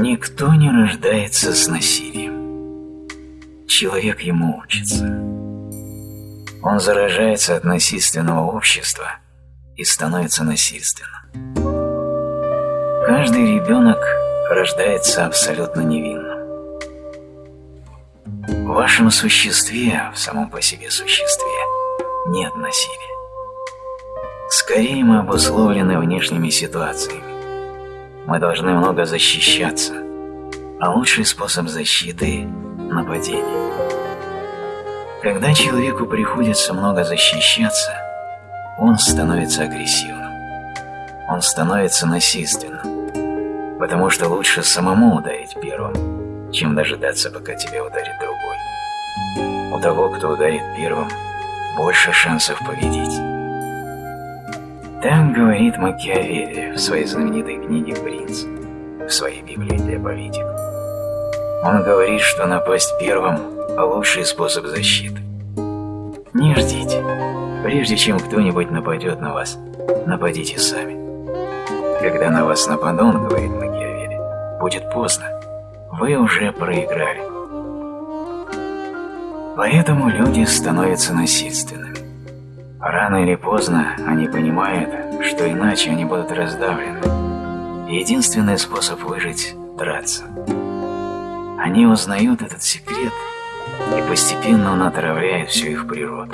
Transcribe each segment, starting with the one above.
Никто не рождается с насилием. Человек ему учится. Он заражается от насильственного общества и становится насильственным. Каждый ребенок рождается абсолютно невинным. В вашем существе, в самом по себе существе, нет насилия. Скорее мы обусловлены внешними ситуациями. Мы должны много защищаться, а лучший способ защиты – нападение. Когда человеку приходится много защищаться, он становится агрессивным. Он становится насильственным, потому что лучше самому ударить первым, чем дожидаться, пока тебя ударит другой. У того, кто ударит первым, больше шансов победить. Так говорит Макиавелли в своей знаменитой книге «Принц», в своей Библии для политиков. Он говорит, что напасть первым – лучший способ защиты. Не ждите. Прежде чем кто-нибудь нападет на вас, нападите сами. Когда на вас нападут, говорит Макиавелли, будет поздно. Вы уже проиграли. Поэтому люди становятся насильственными. Рано или поздно они понимают, что иначе они будут раздавлены. Единственный способ выжить – драться. Они узнают этот секрет, и постепенно он отравляет всю их природу.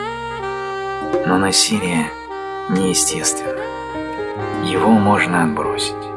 Но насилие неестественно. Его можно отбросить.